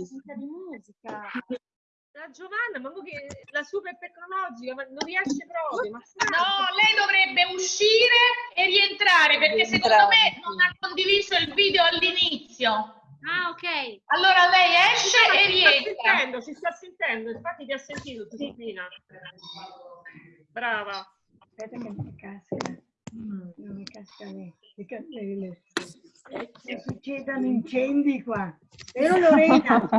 musica di musica. La Giovanna, ma che la super tecnologica, ma non riesce proprio. No, lei dovrebbe uscire e rientrare perché secondo me non ha condiviso il video all'inizio. Ah, ok. Allora lei esce no, e rientra. Sta sentendo, si sta sentendo, infatti ti ha sentito, Giuseppina. Brava. Aspetta che mi casca. Non mi casca le, le candele. Se succedono incendi qua. Vero Lorena?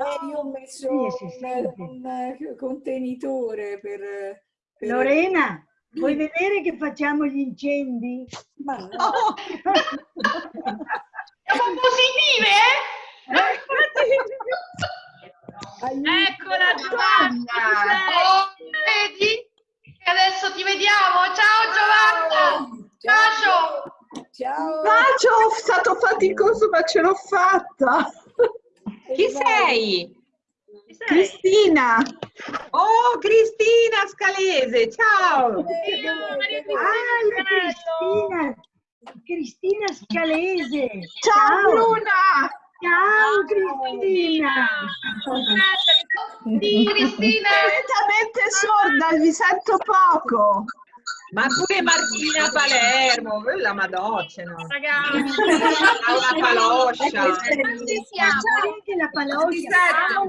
No, io ho messo Sì, un, un contenitore per, per- Lorena, vuoi vedere che facciamo gli incendi? Ma no, Siamo positive, eh? aiuto. Eccola Giovanna. Oh, vedi? E adesso ti vediamo. Ciao Giovanna. Bacio. Ciao. Bacio, è stato faticoso ma ce l'ho fatta. Chi sei? Chi sei? Cristina. Oh, Cristina Scalese, ciao! Io, Maria Ah, Cristina Cristina! Cristina Scalese! Ciao Bruna. Ciao Cristina! Sì, Cristina. Completamente sorda, vi sento poco. Ma pure Martina Palermo, quella madoccia, no? Ragazzi, Laura Paloscia. quanti siamo? Anche la siamo?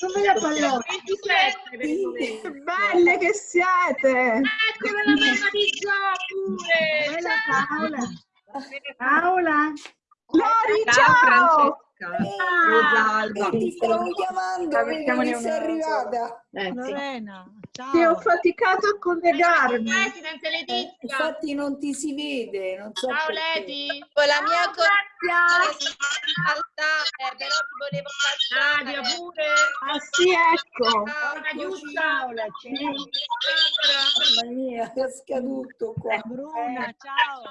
Come la paloggia? 27 per il momento. Che belle che siete. Eccola la mamma di Gio pure. Paola! Paola! Lori, Ciao ciao. Rosalba. Ti stavo chiamando, vedi che sei arrivata. Lorena, ciao. Che ho faticato a collegarmi. Eh, infatti non ti si vede, non so Ciao. Con la mia Ciao, saltare, però ti volevo saltare. Nadia pure. Ah sì, ecco. Aiuta. Paola, c'è! Mamma mia, è scaduto qua. Bruna, ciao.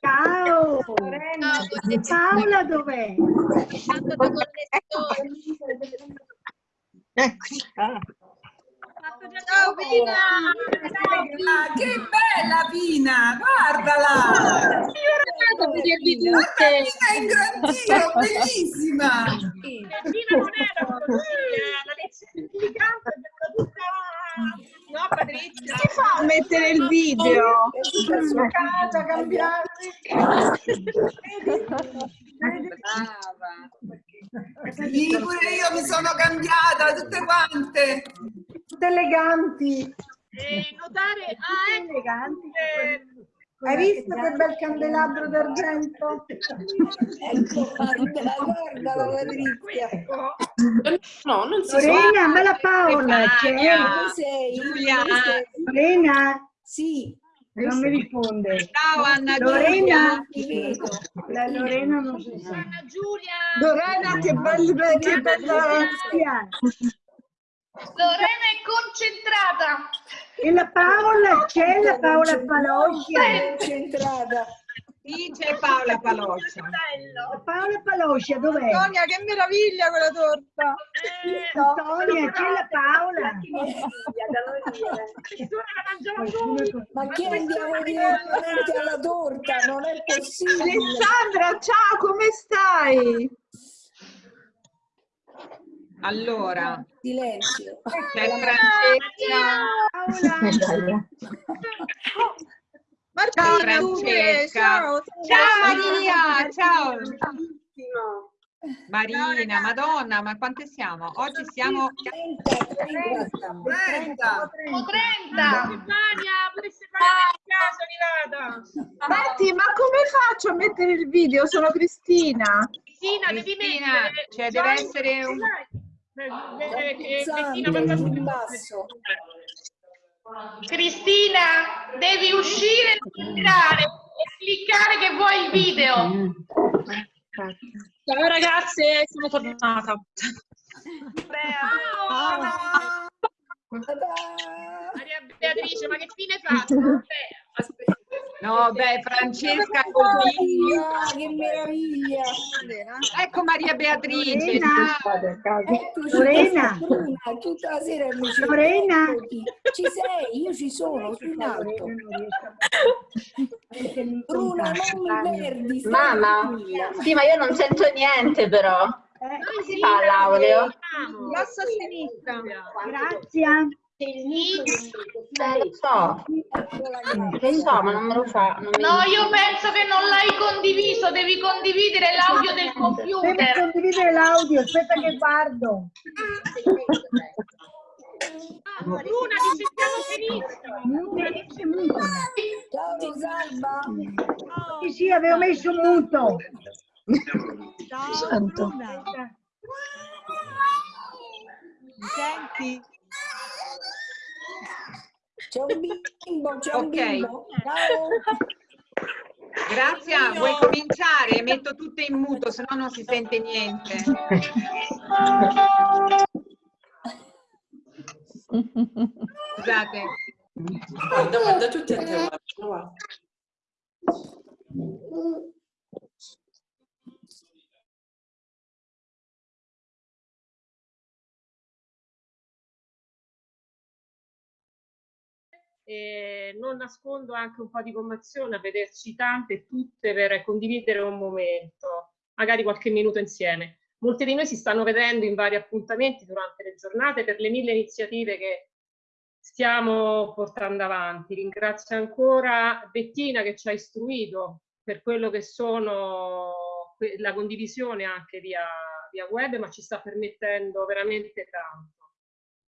Ciao! Paola dov'è? tanto da connessione. Ciao Pina. Ah, che bella Pina, guardala! Pina. Pina in grandio, bellissima! Pina non era la lezione di canto è tutta... No, Patrizia. Si fa a mettere il video? Sua casa, cambiare! Sì, pure io mi sono cambiata, tutte quante! Tutte eleganti! E notare... Ah, ecco. eleganti! eh, Hai visto che bel candelabro d'argento? Ecco, guarda, guarda la Patrizia. No, non si Lorena, ma la Paola c'è? Sei? Giulia. Lorena? Sì, Non mi risponde. Ciao Anna Lorena? vedo. La Lorena non si sa. Anna Giulia. Lorena, che bella, che bella. Cristiana. Lorena è concentrata. E la Paola c'è, la Paola Paloscia. Concentrata. Sì, c'è Paola Paloccia. La Paola Paloscia dov'è? Antonia, che meraviglia quella torta. Eh, Antonia, c'è la Paola. Ma che andiamo direttamente alla torta? Non è possibile. Alessandra, ciao, come stai? Allora, Silenzio. c'è Francesca. Paola. Ciao Martina, Francesca. ciao. Ciao Maria, ciao. Marina, Madonna, ma quante siamo? Oggi siamo 30, 30. 30! Siamo 30. Stefania, pure Stefania del caso è arrivata. Senti, ma come faccio a mettere il video? Sono Cristina. Cristina, devi Cristina, mettere... cioè deve essere un- Eh, eh, eh, Cristina, per favore. Cristina, devi uscire e entrare e cliccare che vuoi il video. Ciao ragazze, sono tornata. Ta-da! Maria Beatrice, ma che fine hai fatto? No, beh, Francesca. Ah, che meraviglia! Ecco Maria Beatrice. Lorena. Eccoci, Lorena. Bruna, tutta la sera mi ci Lorena. Ci sei? Io ci sono, sono in alto. Bruna, non mi perdi. Mamma, sì, ma io non sento niente però. Come si fa l'audio? Basso a sinistra. Grazie. Eh, lo so, Eccola qua. lo so, ma non me lo fa. Non mi... No, io penso che non l'hai condiviso, devi condividere l'audio del Devi computer. condividere l'audio, aspetta che guardo. Luna, ti sentiamo benissimo. Ciao Rosalba. Sì, sì, avevo messo muto. Ciao, Bruna. Mi senti? C'è un bimbo, c'è un Ok. bimbo. Ciao. Grazia, vuoi cominciare? Metto tutte in muto, se no non si sente niente. Scusate. Guarda, guarda tutti a te, guarda, E non nascondo anche un po' di commozione a vederci tante e tutte per condividere un momento, magari qualche minuto insieme. Molti di noi si stanno vedendo in vari appuntamenti durante le giornate per le mille iniziative che stiamo portando avanti. Ringrazio ancora Bettina che ci ha istruito per quello che sono la condivisione anche via, via web, ma ci sta permettendo veramente tanto.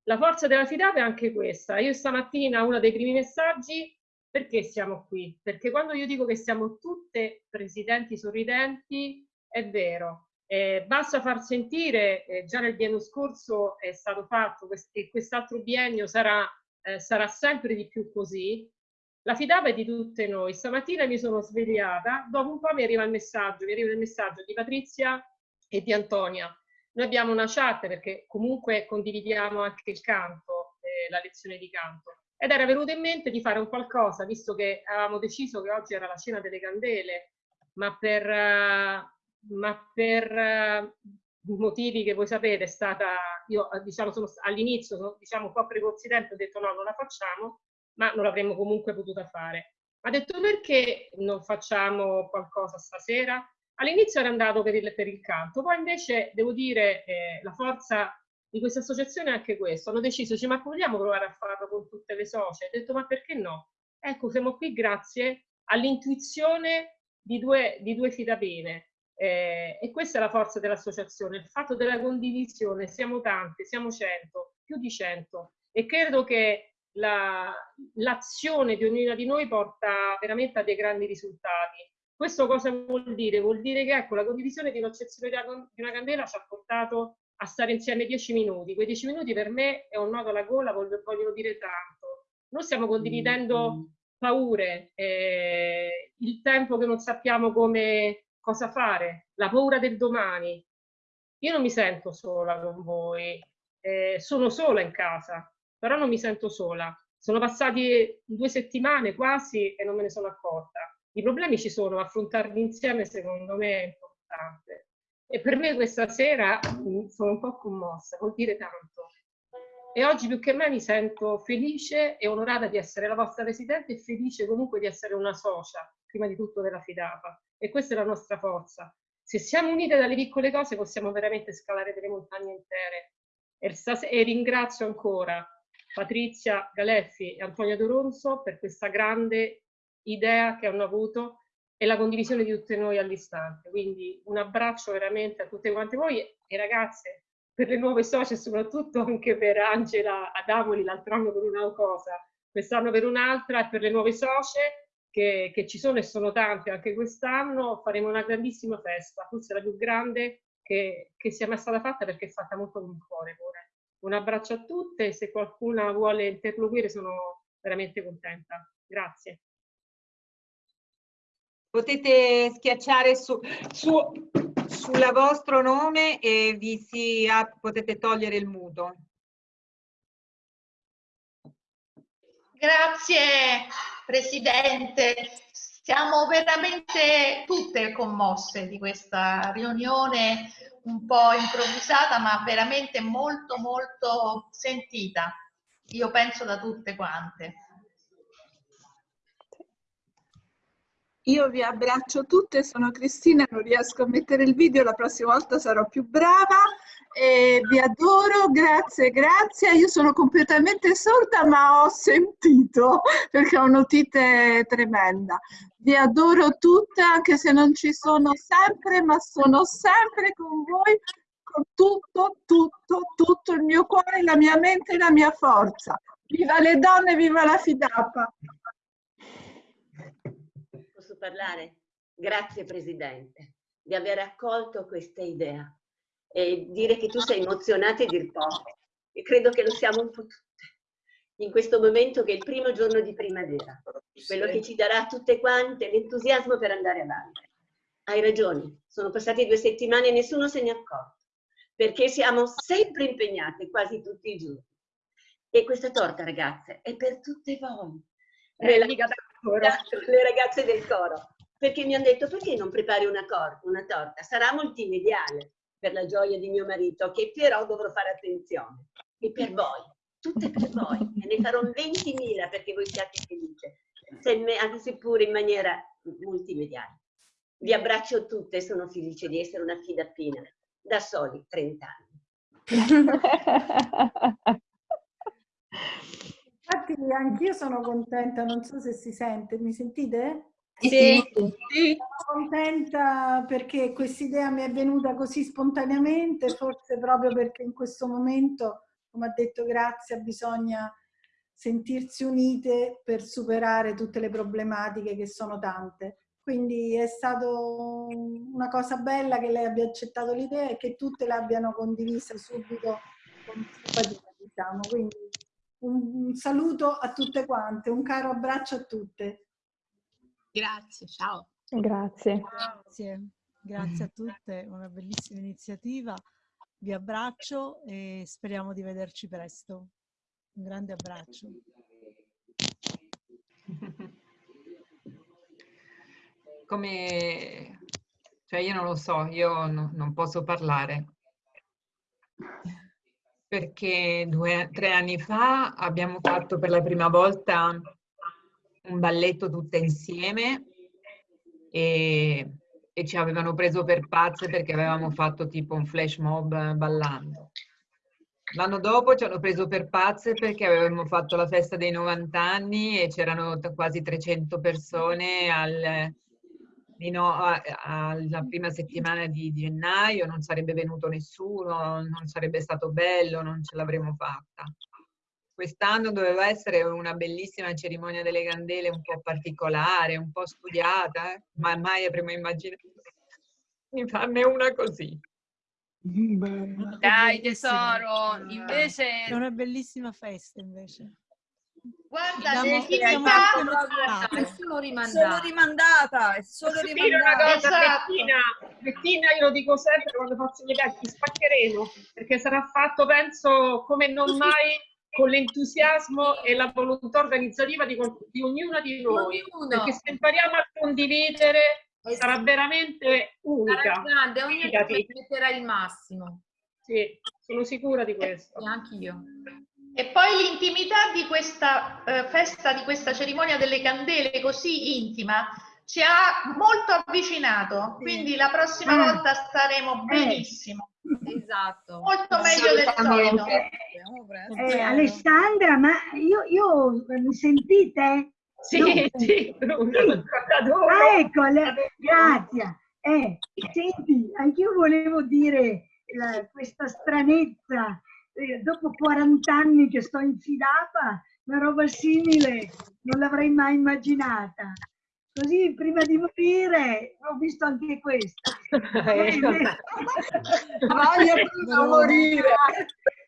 La forza della fidata è anche questa. Io stamattina uno dei primi messaggi, perché siamo qui? Perché quando io dico che siamo tutte presidenti sorridenti, è vero. Eh, basta far sentire, eh, già nel biennio scorso è stato fatto quest- e quest'altro biennio sarà, eh, sarà sempre di più così. La fidata è di tutte noi. Stamattina mi sono svegliata, dopo un po' mi arriva il messaggio, mi arriva il messaggio di Patrizia e di Antonia. Noi abbiamo una chat perché comunque condividiamo anche il canto, eh, la lezione di canto. Ed era venuto in mente di fare un qualcosa, visto che avevamo deciso che oggi era la cena delle candele, ma per, eh, ma per eh, motivi che voi sapete è stata, io eh, diciamo all'inizio diciamo un po' precorsi tempo, ho detto no, non la facciamo, ma non l'avremmo comunque potuta fare. Ha detto perché non facciamo qualcosa stasera? All'inizio era andato per il, per il canto, poi invece devo dire eh, la forza di questa associazione è anche questo. Hanno deciso, dice, ma vogliamo provare a farlo con tutte le socie? Ho detto, ma perché no? Ecco, siamo qui grazie all'intuizione di due, di due fidapene. Eh, e questa è la forza dell'associazione, il fatto della condivisione. Siamo tante, siamo cento, più di cento. E credo che la- l'azione di ognuna di noi porta veramente a dei grandi risultati. Questo cosa vuol dire? Vuol dire che ecco, la condivisione di un'accezione di una- di una candela ci ha portato a stare insieme dieci minuti. Quei dieci minuti per me è un nodo alla gola, voglio- vogliono dire tanto. Noi stiamo condividendo paure, eh, il tempo che non sappiamo come cosa fare, la paura del domani. Io non mi sento sola con voi, eh, sono sola in casa, però non mi sento sola. Sono passati due settimane quasi e non me ne sono accorta. I problemi ci sono, affrontarli insieme secondo me è importante. E per me questa sera mm, sono un po' commossa, vuol dire tanto. E oggi più che mai mi sento felice e onorata di essere la vostra residente e felice comunque di essere una socia, prima di tutto della Fidapa. E questa è la nostra forza. Se siamo unite dalle piccole cose possiamo veramente scalare delle montagne intere. E, e ringrazio ancora Patrizia Galeffi e Antonia Doronzo per questa grande idea che hanno avuto e la condivisione di tutte noi all'istante. Quindi un abbraccio veramente a tutte quante voi e ragazze per le nuove socie soprattutto anche per Angela Adamoli l'altro anno per una cosa, quest'anno per un'altra e per le nuove socie che, che ci sono e sono tante anche quest'anno faremo una grandissima festa, forse la più grande che, che sia mai stata fatta perché è fatta molto con il cuore pure. Un abbraccio a tutte se qualcuna vuole interloquire sono veramente contenta. Grazie. Potete schiacciare su, su, sulla vostro nome e vi si ap- potete togliere il muto. Grazie Presidente. Siamo veramente tutte commosse di questa riunione un po' improvvisata, ma veramente molto, molto sentita. Io penso da tutte quante. Io vi abbraccio tutte, sono Cristina, non riesco a mettere il video, la prossima volta sarò più brava. E vi adoro, grazie, grazie. Io sono completamente sorda, ma ho sentito perché ho un'otite tremenda. Vi adoro tutte, anche se non ci sono sempre, ma sono sempre con voi, con tutto, tutto, tutto il mio cuore, la mia mente e la mia forza. Viva le donne, viva la fidapa! Posso parlare? Grazie Presidente di aver accolto questa idea e dire che tu sei emozionata e dir poco. E credo che lo siamo un po' tutte in questo momento che è il primo giorno di primavera, quello che ci darà tutte quante l'entusiasmo per andare avanti. Hai ragione, sono passate due settimane e nessuno se ne è accorto, perché siamo sempre impegnate quasi tutti i giorni. E questa torta, ragazze, è per tutte voi. Eh, le, le ragazze del coro, perché mi hanno detto perché non prepari una, una torta? Sarà multimediale per la gioia di mio marito, che però dovrò fare attenzione. E per voi, tutte per voi, e ne farò 20.000 perché voi siate felici, anche seppure in maniera multimediale. Vi abbraccio tutte sono felice di essere una fidappina, da soli 30 anni. Infatti anch'io sono contenta, non so se si sente, mi sentite? Sì. sì. Sono contenta perché questa idea mi è venuta così spontaneamente, forse proprio perché in questo momento, come ha detto Grazia, bisogna sentirsi unite per superare tutte le problematiche che sono tante. Quindi è stato una cosa bella che lei abbia accettato l'idea e che tutte l'abbiano condivisa subito con simpatia, diciamo. Quindi un, saluto a tutte quante, un caro abbraccio a tutte. Grazie, ciao. Grazie. Grazie, grazie a tutte, una bellissima iniziativa. Vi abbraccio e speriamo di vederci presto. Un grande abbraccio. Come, cioè io non lo so, io no, non posso parlare perché due, tre anni fa abbiamo fatto per la prima volta un balletto tutte insieme e, e ci avevano preso per pazze perché avevamo fatto tipo un flash mob ballando. L'anno dopo ci hanno preso per pazze perché avevamo fatto la festa dei 90 anni e c'erano quasi 300 persone al, fino alla prima settimana di gennaio non sarebbe venuto nessuno, non sarebbe stato bello, non ce l'avremmo fatta. Quest'anno doveva essere una bellissima cerimonia delle candele un po' particolare, un po' studiata, eh? ma mai avremmo immaginato di farne una così. Dai tesoro, invece... È una bellissima festa invece. Guarda, Siamo, è solo rimandata. Sono rimandata, è solo rimandata. una cosa, Esatto. Bettina, Bettina, io lo dico sempre quando faccio gli eventi, spaccheremo, perché sarà fatto, penso, come non mai con l'entusiasmo e la volontà organizzativa di, di ognuna di noi. Ognuno. Perché se impariamo a condividere sarà veramente unica. Sarà grande, ognuno metterà il massimo. Sì, sono sicura di questo. E anch'io. E poi l'intimità di questa eh, festa, di questa cerimonia delle candele così intima, ci ha molto avvicinato, quindi la prossima Ah. volta staremo benissimo, Esatto. molto meglio del solito. Eh, Alessandra, ma io, io mi sentite? Sì, sì, Bruno, adoro. Ah, ecco, le- grazie. Eh, senti, anch'io volevo dire la- questa stranezza. Eh, dopo 40 anni che sto infilata, una roba simile non l'avrei mai immaginata. Così prima di morire ho visto anche questa. Voglio prima morire.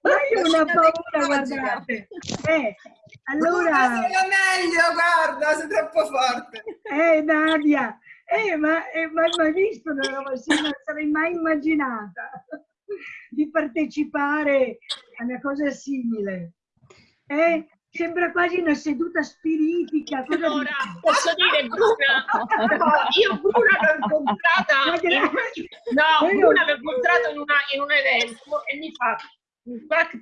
Ma io ho una paura, guardate. Eh, allora... Meglio, guarda, sei troppo forte. Eh, Nadia, eh, ma eh, ma mai visto una roba simile? Non sarei mai immaginata di partecipare a una cosa simile. Eh? Sembra quasi una seduta spiritica. Allora, dici? posso dire Bruna, io Bruna l'ho incontrata, no, Io- Bruna l'ho incontrata in, una, in un evento e mi fa,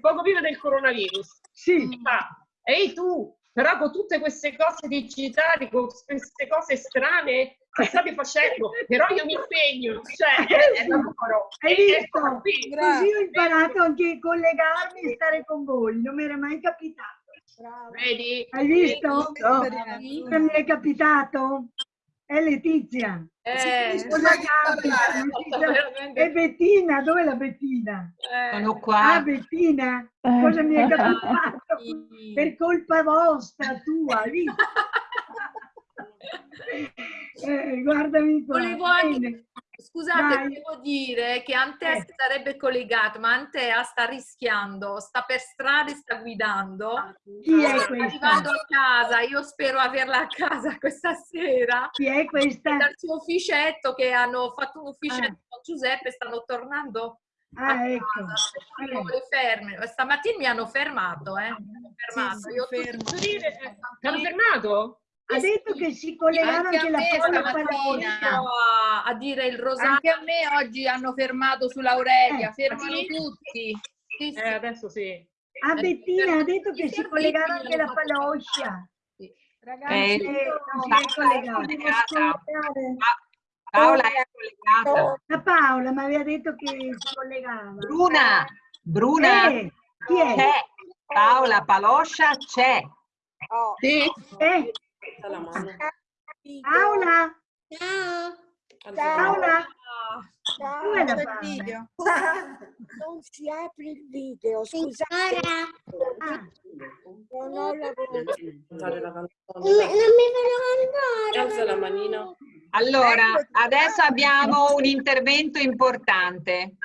poco prima del coronavirus, Sì. mi fa, ehi tu, però con tutte queste cose digitali, con queste cose strane state facendo, però io mi impegno, cioè, è, è lavoro. Hai visto? Così ho imparato anche a collegarmi e stare con voi, non mi era mai capitato. Vedi? Hai visto? Vedi? Cosa mi è capitato? È Letizia. Eh, capita? Letizia? E Bettina, dov'è la Bettina? Sono Ah, qua. Bettina, cosa mi è capitato? Per colpa vostra, tua, hai visto? Eh, guardami qua. Volevo anche, scusate, Dai. volevo dire che Antea Eh. si sarebbe collegato, ma Antea sta rischiando, sta per strada e sta guidando. Chi è sta questa? arrivando a casa, io spero averla a casa questa sera. Chi è questa? Dal suo ufficetto che hanno fatto un ufficetto Ah. con Giuseppe, stanno tornando Ah, a ecco. casa. perché Eh. Stamattina mi hanno fermato, eh. mi hanno fermato. sì, Io fermo. Dire, eh, ti hanno fermato? Ha detto che si collegava Anche anche la stamattina. a, a dire il rosario. Anche a me oggi hanno fermato sull'Aurelia, Eh, fermano sì? tutti. Sì, sì. Eh, adesso sì. A Bettina ha detto che si collegava anche la paloscia. Ragazzi, Eh, non si è Paola è collegata. collegata. Pa- Paola è collegata. La Paola mi aveva detto che si collegava. Bruna, Bruna, Eh, chi è? c'è. Paola Paloscia c'è. Sì. Eh, Paola? Paola? Dov'è la Paola? Non si apre il video, scusate. Ah, Non ho la voce. Alza la manina. Allora, adesso abbiamo un intervento importante.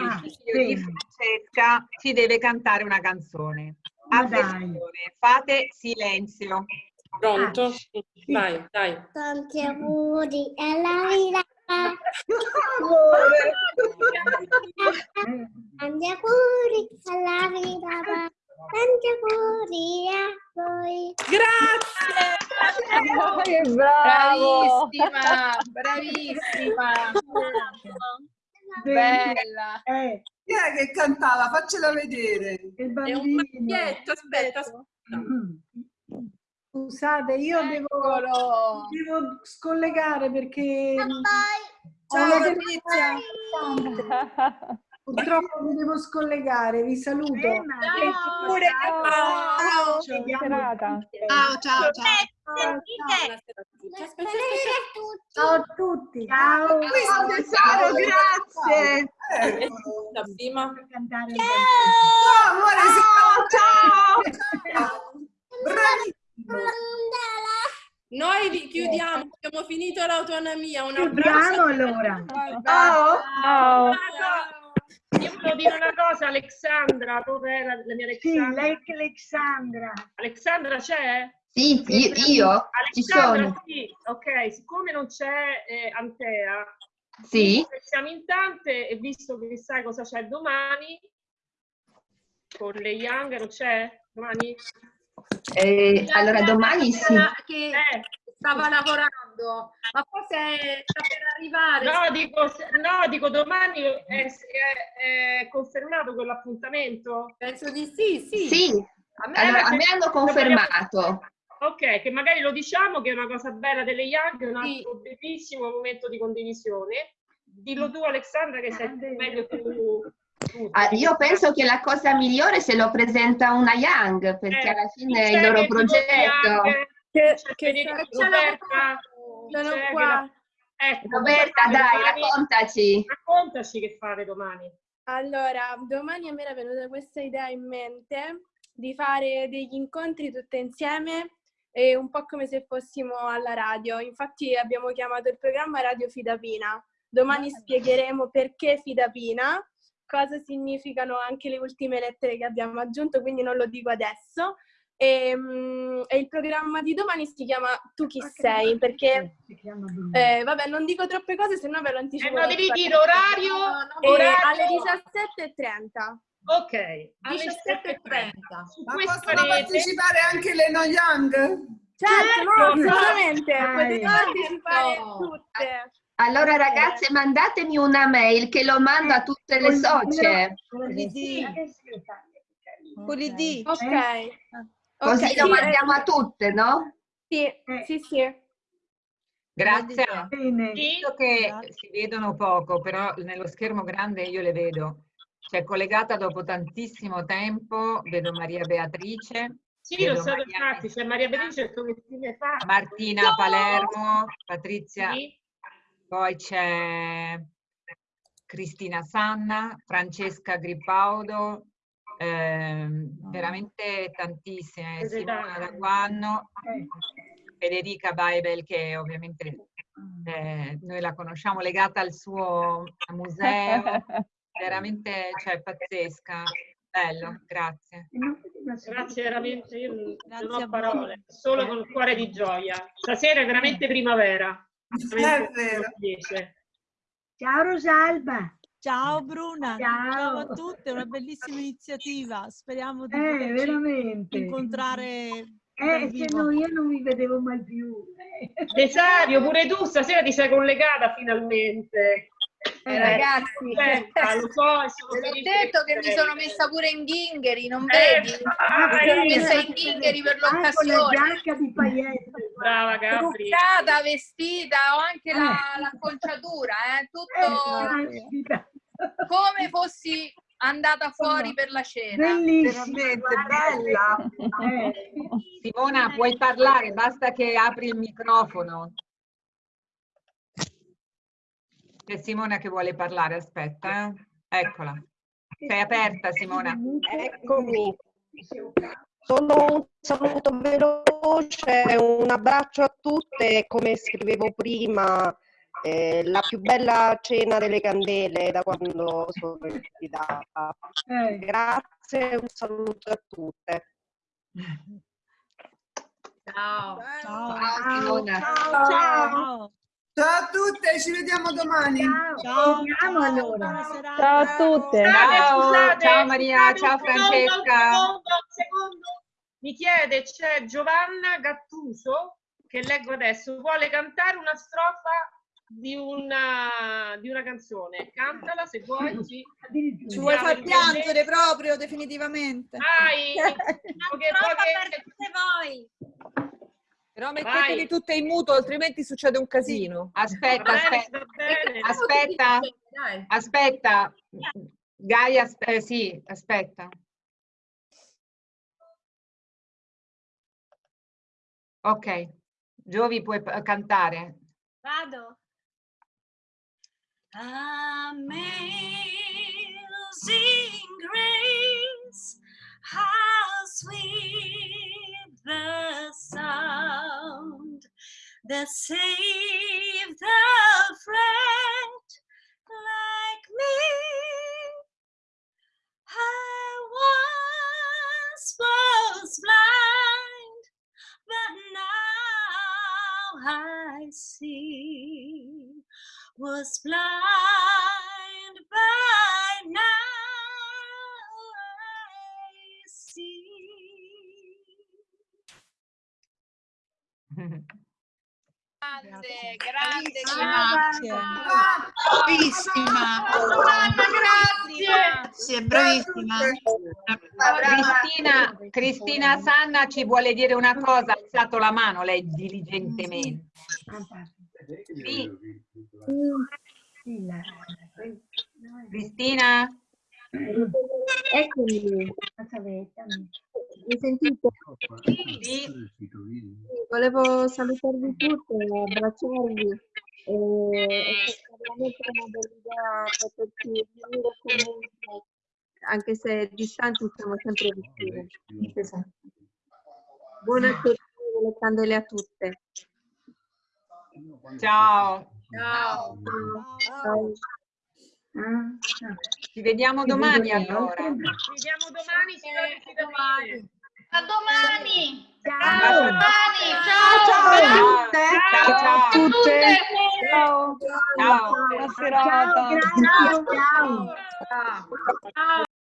Ah, Il figlio di. Francesca ci deve cantare una canzone. Attenzione, fate silenzio. Pronto? Vai, dai. Tanti auguri alla vita. Tanti auguri alla vita. Tanti auguri a voi. Grazie! Che bravo! Bravissima, bravissima. Bella. Eh, Chi è che cantava? Faccela vedere. il È un bambino. maglietto, aspetta, aspetta. Scusate, io devo, Eccolo. devo scollegare perché Ciao Ciao, Patrizia. purtroppo mi devo scollegare. Vi saluto. Eh, Ciao. Ciao. Ciao. Ciao, ciao, ciao. Ciao a tutti. Ciao. Ciao grazie. Eh, La prima. Ciao, amore, Ciao, ciao. Bravissimo. Noi vi chiudiamo, abbiamo finito l'autonomia. Un abbraccio. Chiudiamo allora. Ciao. Ciao. Io volevo dire una cosa, Alexandra, dov'è la, la mia Sì, Alexandra? lei che Alexandra. Alexandra c'è? Sì, io, io ci Alexandra, sono. sì, ok, siccome non c'è eh, Antea, Sì. che siamo in tante e visto che sai cosa c'è domani, con le Young, non c'è domani? Eh, allora domani sì. Che stava lavorando, ma forse sta per arrivare. no, dico, no, dico domani è, è- è confermato quell'appuntamento? Penso di sì, sì. Sì. A me, Allora, a me hanno confermato. Ok, che magari lo diciamo che è una cosa bella delle Young, è un Sì. altro bellissimo momento di condivisione. Dillo tu Alexandra che sei meglio tu. Ah, io penso che la cosa migliore se lo presenta una Young, perché Eh, alla fine è il loro di progetto. Young? Che- che la- Roberta, Sono qua. la- ecco, Roberta, dai, domani? raccontaci. Raccontaci che fate domani. Allora, domani a me era venuta questa idea in mente di fare degli incontri tutte insieme e un po' come se fossimo alla radio. Infatti abbiamo chiamato il programma Radio Fidapina. Domani spiegheremo perché Fidapina, cosa significano anche le ultime lettere che abbiamo aggiunto, quindi non lo dico adesso. E, mm, e il programma di domani si chiama Tu chi sei, perché eh, vabbè, non dico troppe cose, se no ve lo anticipo. Eh, no, devi dire orario, Eh, orario. alle 17.30. Ok, alle 17.30. Su Ma possono rete- partecipare anche le No Young? Certo, no, Certo. assolutamente, Dai. potete partecipare Certo. tutte. Allora ragazze mandatemi una mail che lo mando a tutte le socie. Pulidì. Ok. Così lo sì, mandiamo eh, a tutte, no? Sì, sì, sì. Grazia, Bene. visto che si vedono poco, però nello schermo grande io le vedo. C'è collegata dopo tantissimo tempo, vedo Maria Beatrice, Sì, lo so, infatti, c'è Maria Beatrice come stile fa. Martina Palermo, Patrizia, Sì. Poi c'è Cristina Sanna, Francesca Gripaudo, ehm, veramente tantissime, Simona tante. Daguanno, Federica Baibel che ovviamente eh, noi la conosciamo legata al suo museo, veramente cioè, pazzesca, bello, grazie. Grazie veramente, io non- Grazie ho parole, solo con il cuore di gioia. Stasera è veramente primavera. Ciao Rosalba. Ciao Bruna, Ciao. ciao a tutte, una bellissima iniziativa. Speriamo di Eh, incontrare Eh, se no io non vi vedevo mai più. Desario, pure tu stasera ti sei collegata finalmente. Eh, ragazzi, aspetta, lo so, sono felice detto che mi sono messa pure in ghingheri, non Eh, vedi? ah, mi sono messa in ghingheri per Ah, con la l'occasione. giacca di paillette. Brava Gabri. Truccata, vestita, ho anche la, Eh. l'acconciatura, eh, Eh, tutto caspita. come fossi andata fuori per la cena. Bellissima. Bella. Eh, Simona, puoi parlare, basta che apri il microfono. C'è Simona che vuole parlare, aspetta. eh. Eccola. Sei aperta, Simona. Eccomi. Solo un saluto veloce, un abbraccio a tutte, come scrivevo prima, eh, la più bella cena delle candele da quando sono invitata. eh. Grazie, un saluto a tutte. Ciao. Ciao. Ciao, ciao. Ciao. Ciao a tutte, ci vediamo domani. Ciao. Vediamo allora. Ciao a tutte. Ciao, ciao Maria, ciao Francesca. Secondo, secondo. Mi chiede, c'è Giovanna Gattuso, che leggo adesso, vuole cantare una strofa di una, di una canzone. Cantala se vuoi. Sì. Ci vuoi far piangere proprio definitivamente? Vai! Poche- poche- voi. Però Vai. metteteli tutte in muto, altrimenti succede un casino. Aspetta, bene, aspetta, aspetta, Dai. aspetta. Gaia, eh, sì, aspetta. Ok, Giovi puoi cantare. Vado. Amazing grace, how sweet the sound that saved a friend see was blind, but now I see. Grande, grande, Grazie. Bravissima. grazie. Sì, bravissima. Cristina, Cristina Sanna ci vuole dire una cosa, ha alzato la mano lei diligentemente. Sì, Cristina? Eccomi. Mi sentite? Sì. Volevo salutarvi tutte, abbracciarvi. E è stata veramente una bella idea poterci riunire comunque, anche se distanti siamo sempre vicine. Buonasera le candele a tutte. Ciao, Ciao. Ciao. ci vediamo domani allora. Ci vediamo domani, signori, ci domani. A domani. Ciao. domani. Ciao, ciao a tutte. Ciao, ciao. a tutte. Ciao. Ciao. Buona serata. Ciao, grazie. Ciao. Ciao.